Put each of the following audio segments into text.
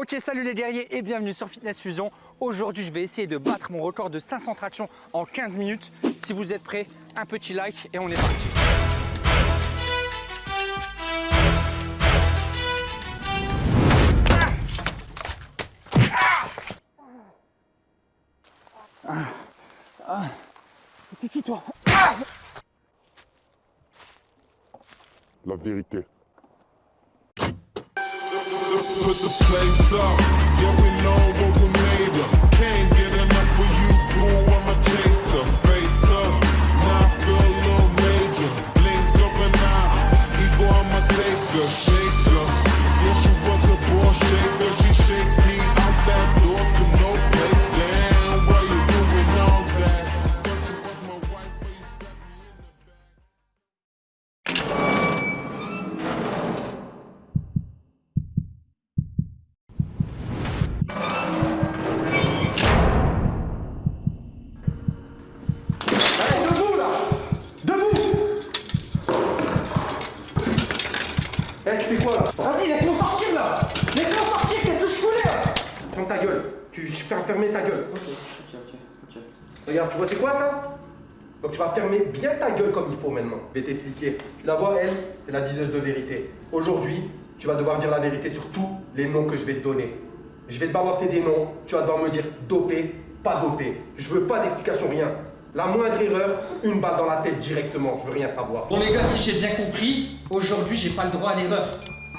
Ok, salut les guerriers et bienvenue sur Fitness Fusion. Aujourd'hui, je vais essayer de battre mon record de 500 tractions en 15 minutes. Si vous êtes prêts, un petit like et on est parti. Toi. La vérité. Put the place up. Yeah, we know Tu fermes fermer ta gueule. Ok, ok, ok, ok. Regarde, tu vois c'est quoi ça? Donc tu vas fermer bien ta gueule comme il faut maintenant. Je vais t'expliquer. Tu la vois, elle, c'est la diseuse de vérité. Aujourd'hui, tu vas devoir dire la vérité sur tous les noms que je vais te donner. Je vais te balancer des noms, tu vas devoir me dire dopé, pas dopé. Je veux pas d'explication, rien. La moindre erreur, une balle dans la tête directement, je veux rien savoir. Bon les gars, si j'ai bien compris, aujourd'hui j'ai pas le droit à l'erreur.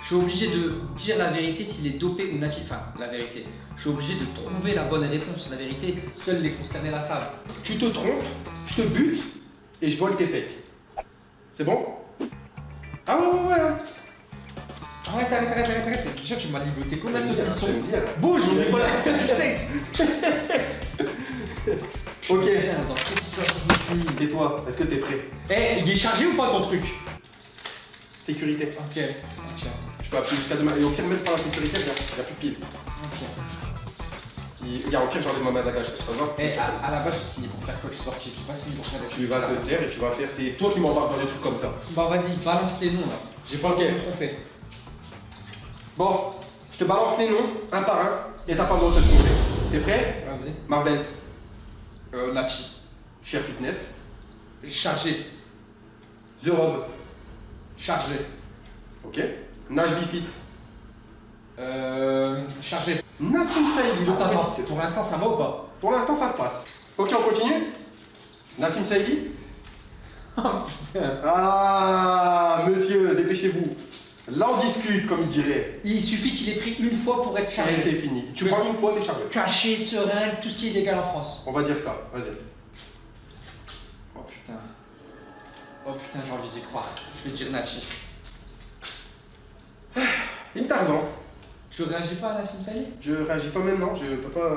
Je suis obligé de dire la vérité s'il est dopé ou natif. Enfin, la vérité. Je suis obligé de trouver la bonne réponse. La vérité, seuls les concernés la savent. Tu te trompes, je te bute et je vole tes pecs. C'est bon? Ah ouais, ouais, ouais. Arrête, arrête, arrête, arrête, arrête. Déjà, tu m'as ligoté comme un saucisson. Bouge, on est pas là pour faire du sexe. Ok, Tiens, dans quelle situation je me suis et toi, est-ce que t'es prêt? Eh, il est chargé ou pas ton truc? Sécurité. Ok, ok, peux appuyer jusqu'à demain. Et au pire, même sans la sécurité, il n'y a, plus de pile. ok. Il y a au pire, j'enlève ma main d'agage. Ça va Eh, à, à la base, j'ai signé pour faire coach sportif. J'ai pas signé pour faire des Tu vas te taire et tu vas faire. C'est toi qui m'embarques dans des trucs comme ça. Bah, vas-y, balance les noms là. J'ai pas le temps de me tromper. Bon, je te balance les noms, un par un, et t'as pas le droit de te tromper. T'es prêt? Vas-y. Marvel, Euh, Nachi. Cher Fitness, Chargé. The Rob, Chargé. ok Nage Bifit, Euh. Chargé. Nassim Saïdi, Attends, pour l'instant ça va ou pas? Pour l'instant, ça se passe. Ok, on continue Nassim Saïdi Oh putain. Ah, monsieur, dépêchez-vous. Là, on discute, comme il dirait. Il suffit qu'il ait pris une fois pour être Et chargé. c'est fini. Tu prends une fois, t'es chargé. Caché, serein, tout ce qui est légal en France. On va dire ça, vas-y. Oh putain. Oh putain, j'ai envie d'y croire. Je vais dire Nachi. Im Tarzan. Tu réagis pas à la Simsali Je réagis pas maintenant, je peux pas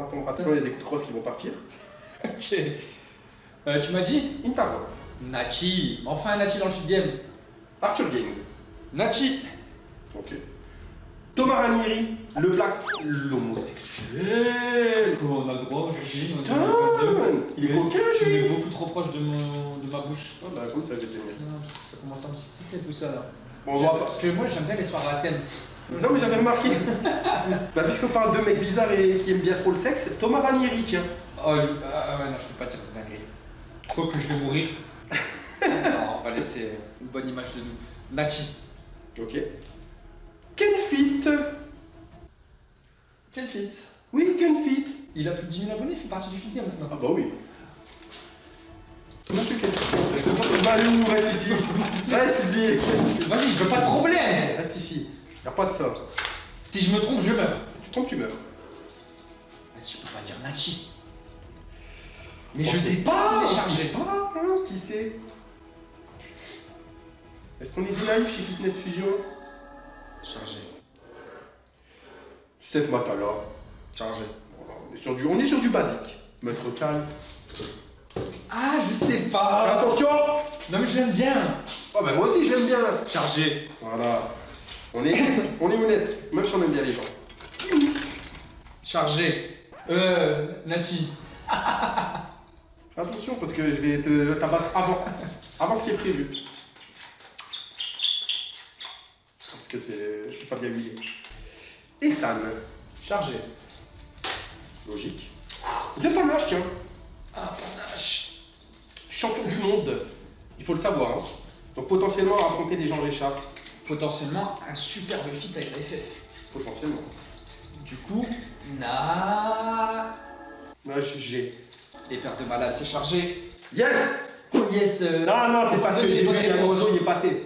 attendre. Attention, il y a des coups de crosse qui vont partir. Ok. Euh, tu m'as dit? Im Tarzan. Nachi. Enfin Nachi dans le feed game. Arthur Gaines. Nachi. Ok. Thomas Ranieri, le black, l'homosexuel. Oh, on a le droit, je suis on est Putain, dans le 22. il est Mais coquin, Tu lui. es beaucoup trop proche de, mon, de ma bouche. Ah bah écoute, ça va que ça commence à me exciter tout ça là. Bon, on va pas. Parce que moi j'aime bien les soirées à thème. Non mais j'avais remarqué. bah puisqu'on parle de mecs bizarres et qui aiment bien trop le sexe, Thomas Ranieri, tiens. Oh, lui- ah ouais, non, je peux pas dire de dinguerie. Quoi que je vais mourir. non, on va laisser une bonne image de nous. Nachi. Ok. Ken Fit. Quel fit Oui, Ken Fit. Il a plus de 10 000 abonnés, il fait partie du game maintenant. Ah bah oui. Balou, reste ici. Reste ici. Vas-y, je veux pas de problème Reste ici. Y'a pas de ça. Si je me trompe, je meurs. Tu tombes, tu meurs. Vas-y, je peux pas dire Nachi. Mais On je sais pas chargé. pas, hein, qui sait Est-ce qu'on est du live chez Fitness Fusion? Chargé. Steph Matala. Chargé. On, est sur du, on est sur du basique. Mettre calme. Ah, je sais pas Attention Non mais je l'aime bien Oh bah moi aussi je l'aime bien Chargé. Voilà. On est, on est honnête, même si on aime bien les gens. Chargé. Euh, Nachi. Attention parce que je vais te t'abattre avant, avant ce qui est prévu. Parce que c'est pas bien lié. Et San. Chargé. Logique. Vous êtes pas lâche, tiens. Ah, panache. Champion du monde. Il faut le savoir. hein. Donc potentiellement affronter des gens Richard. Potentiellement un superbe fit avec la FF. Potentiellement. Du coup, na. Là, G. Les paires de malades, c'est chargé. Yes yes euh, Non, non, c'est parce que j'ai vu un oiseau, il est passé.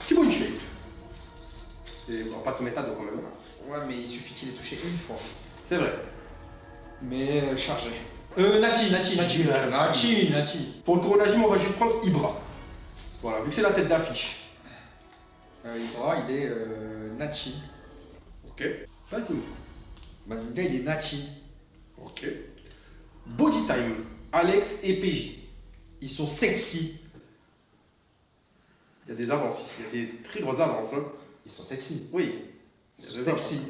Petit bonne shape. Et on passe au méta donc quand même. Ouais, mais il suffit qu'il ait touché une fois. C'est vrai. Mais euh, chargé. Euh, Nati, Nati, Nati. Nati, Nati. Pour le tournage, on va juste prendre Ibra. Voilà, vu que c'est la tête d'affiche. Euh, Ibra, il est euh, Nati. Ok. Vas-y. Mazinga, il est Nati. Ok. Body time. Alex et PJ. Ils sont sexy. Il y a des avances ici, il y a des très grosses avances. Hein. Ils sont sexy. Oui. Ils sont sexy.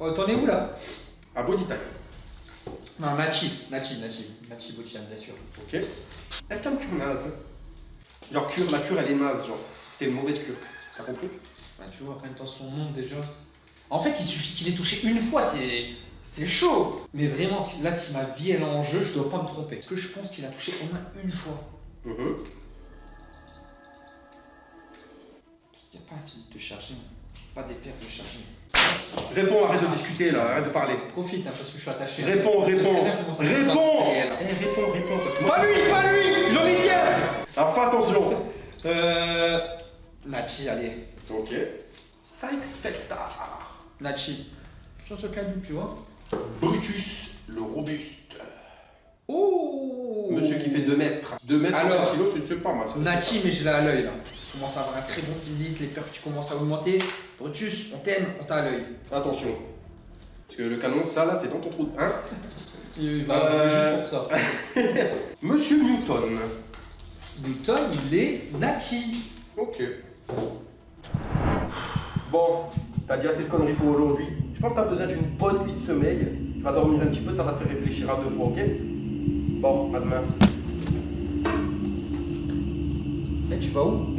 Oh, t'en es où là? À body time. Non, Nati. Nati, Nati. Nati Botiam, bien sûr. Ok. Elle fait une cure naze. Genre cure, la cure elle est naze, genre. C'était une mauvaise cure. T'as compris Bah, tu vois, rien dans son nom déjà. En fait, il suffit qu'il ait touché une fois, c'est. C'est chaud Mais vraiment, si- là, si ma vie elle est en jeu, je dois pas me tromper. Parce que je pense qu'il a touché au moins une fois. Mhm. Parce qu'il n'y a pas un physique de chargé. Pas des paires de chargé. Réponds, arrête de discuter là, arrête de parler. Profite, hein, parce que je suis attaché. Réponds, réponds. Réponds. Eh, réponds, réponds. Parce que moi- Pas lui, pas lui J'en ai bien Alors fais attention. Euh. Nachi, allez. Ok. Sykes Felstar. Nachi. Sur ce calibre, tu vois. Brutus, le robuste. Oh Monsieur qui fait 2 mètres. 2 mètres Alors, 30 kilos, c'est- pas mal. Nachi, mais je l'ai à l'œil là. Il commence à avoir un très bon physique, les perfs qui commencent à augmenter. Brutus, on t'aime, on t'a à l'œil. Attention. Parce que le canon, ça là, c'est dans ton trou de. Hein Il va arriver juste pour ça. Monsieur Newton. Newton, il est Nachi. Ok. Bon, t'as dit assez de conneries pour aujourd'hui. Je pense que t'as besoin d'une bonne nuit de sommeil. Tu vas dormir un petit peu, ça va te faire réfléchir à deux fois, ok? Bon, à demain. Eh, tu vas où?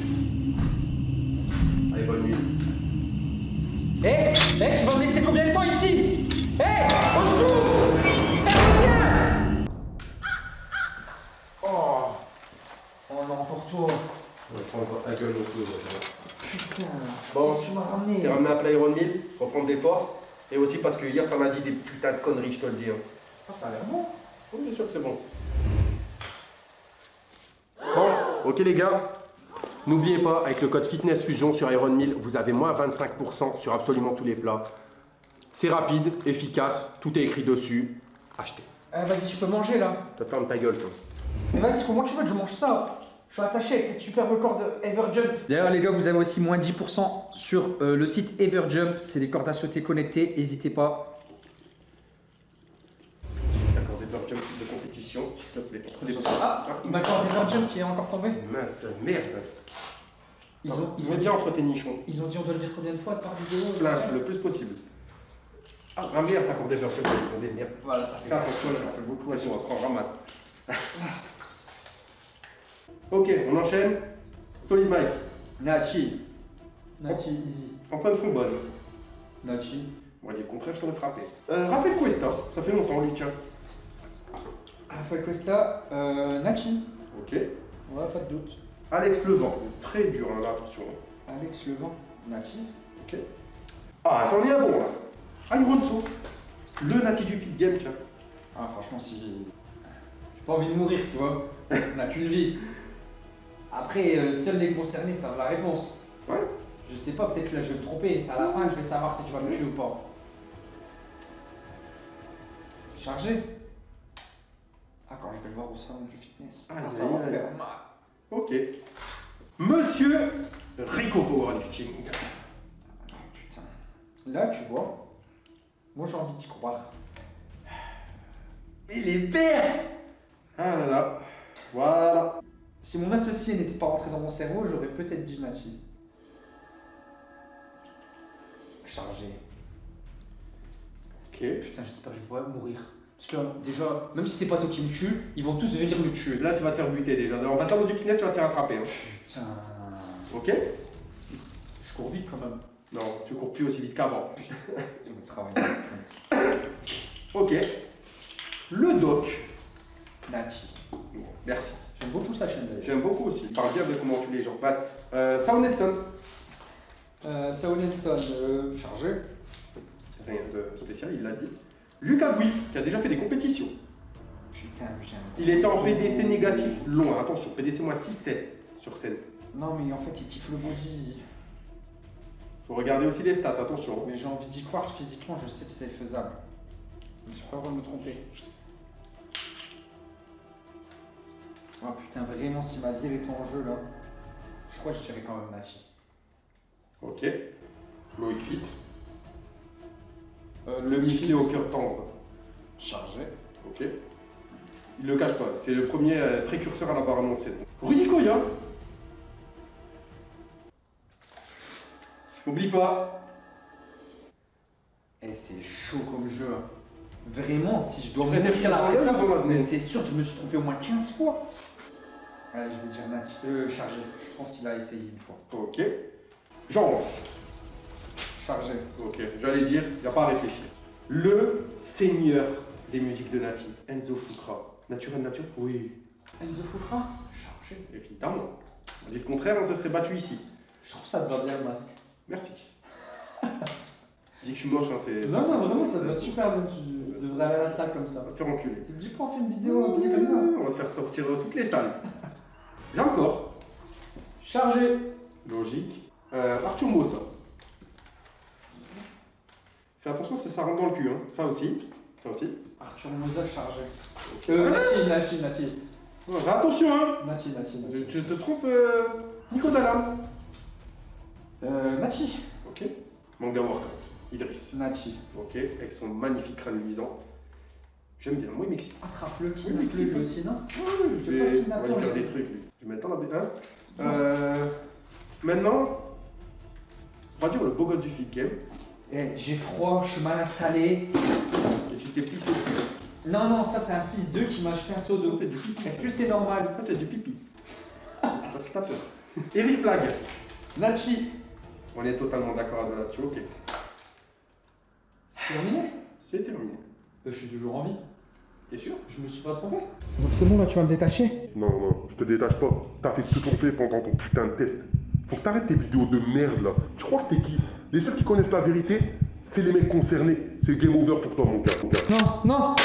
Allez, bonne nuit. Eh Eh, tu vas me laisser combien de temps ici? Eh Au secours Oh Oh non, pour toi. Ouais, prends encore ta gueule au ouais. Putain. Bon. tu m'as ramené? T'es ramené à Play Iron Mill pour prendre des forces. Et aussi parce que hier, t'en as dit des putains de conneries, je te le dis. hein. Ah, ça a l'air bon. Oui, bien sûr que c'est bon. Bon, ok les gars. N'oubliez pas, avec le code Fitness Fusion sur Iron Mill, vous avez moins 25% sur absolument tous les plats. C'est rapide, efficace, tout est écrit dessus. Achetez. Eh, vas-y, tu peux manger là. Te ferme ta gueule, toi. Mais vas-y, comment tu veux que je mange ça Je suis attaché avec cette superbe corde Everjump. D'ailleurs, les gars, vous avez aussi moins 10% sur euh, le site Everjump. C'est des cordes à sauter connectées. N'hésitez pas. Compétition, s'il te plaît. Des- Ah, Everjump qui est encore tombée. Mince, merde. Ils ont, ils, ont dit dit, entre tes nichons. ils ont dit on doit le dire combien de fois par vidéo Flash, le plus possible. Ah, ah merde, t'as encore des burgers, des merde. Voilà, ça fait. Fais attention, là, ça fait beaucoup. Vas-y, on va prendre, ramasse. ok, on enchaîne. Solid Mike. Nachi. Nachi, easy. En pleine trombone. Nachi. On va dire le contraire, je t'aurais frappé. Euh, rappelle Cuesta. Ça fait longtemps, lui, tiens. Rafael Costa, euh, Nachi. Ok. Ouais, pas de doute. Alex Levent. Très dur, hein, là, attention. Alex Levent. Nachi. Ok. Ah, j'en ai un bon, là. Alonso. Le nati du pit game, tiens. Ah, franchement, si. J'ai pas envie de mourir, tu vois. On n'a qu'une vie. Après, euh, seuls les concernés savent la réponse. Ouais. Je sais pas, peut-être que là je vais me tromper. C'est à la fin que je vais savoir si tu vas me tuer ou pas. Chargé Ah, quand je vais le voir au salon du fitness. Ah, Ah, ça va faire mal. Ok. Monsieur Rico Powerlifting. Ah, putain. Là, tu vois, moi j'ai envie d'y croire. Mais les pères Ah là là. Voilà. Si mon associé n'était pas rentré dans mon cerveau, j'aurais peut-être dit Nachi. Chargé. Ok. Putain, j'espère que je vais mourir. Parce que là, déjà, même si c'est pas toi qui me tue, ils vont tous venir me tuer. Là, tu vas te faire buter déjà. En passant du fitness, tu vas te faire attraper. hein. Putain. Ok Je cours vite quand même. Non, tu cours plus aussi vite qu'avant. Je vais travailler sprint. Ok. Le doc. Bon, merci. J'aime beaucoup sa chaîne d'ailleurs. J'aime beaucoup aussi. Il parle bien de comment tu les gens. Bah, euh, Sao Nelson. Euh, Sao Nelson, euh, chargé. Rien de spécial, il l'a dit. Lucas Bouy, qui a déjà fait des compétitions. Putain, j'aime. Il était en PDC négatif loin. Attention, PDC moins 6-7 sur scène. Non, mais en fait, il kiffe le body. Faut regarder aussi les stats, attention. Mais j'ai envie d'y croire, physiquement, je sais que c'est faisable. J'ai pas de me tromper. Oh putain, vraiment, si ma vie était en jeu là, je crois que je dirais quand même Nachi. Ok. Loïc Fit. Euh, Le Mifflé au cœur tendre. chargé. Ok. Il le cache pas, c'est le premier euh, précurseur à l'avoir annoncé. Rudy Koya. Oublie pas. Eh, c'est chaud comme jeu. hein. Vraiment, si je dois ou Thomas mais c'est sûr que je me suis trompé au moins 15 fois. Allez, je vais dire Nachi. Euh, chargé. Je pense qu'il a essayé une fois. Ok. Jean. Chargé. Ok, j'allais dire, il n'y a pas à réfléchir. Le seigneur des musiques de Nati, Enzo Fukra. Naturel nature Oui, Enzo Fufra Chargé. évidemment. On dit le contraire, on se serait battu ici. Je trouve ça te va bien le masque. Merci. Je dis que je suis moche, hein, c'est. Non, non, vraiment, ça te va super bien. Tu devrais aller à la salle comme ça. On va te faire enculer. Te dis pas, on fait une vidéo un peu comme ça On va se faire sortir de toutes les salles. Là encore, Chargé. logique. Euh, Arthur Mossa. Fais attention, ça, ça rentre dans le cul, hein. Ça aussi. Ça aussi. Arthur Mosa chargé. Euh, Nati, Nati, Nati. Ouais, fais attention, hein. Nati, Nati, Nati. tu te trompes, euh, Nico Dallam. Euh, Nati. Ok. Manga workout. Idriss. Nati. Ok. Avec son magnifique crâne luisant. J'aime bien. Moi, il m'excite. Attrape-le, Oui, kidnappe-le oui, lui oui. aussi, non Je Je vais, lui faire des trucs, lui. Je vais mettre dans la B1. Euh, maintenant, on va dire le beau gosse du feed game. Eh, j'ai froid, je suis mal installé. Et tu t'es pissé dessus. Non, non, ça c'est un fils d'eux qui m'a acheté un seau d'eau. c'est du pipi. Est-ce que c'est normal Ça, c'est du pipi. C'est parce que t'as peur. Eric Flag. Nachi. On est totalement d'accord là-dessus. Ok. C'est terminé? C'est terminé. Euh, Je suis toujours en vie. T'es sûr? Je me suis pas trompé. Donc c'est bon là, tu vas me détacher? Non, non, je te détache pas. T'as fait tout ton fait pendant ton putain de test. Faut que t'arrêtes tes vidéos de merde là. Tu crois que t'es qui? Les seuls qui connaissent la vérité, c'est les mecs concernés. C'est game over pour toi, mon gars. Mon gars. Non, non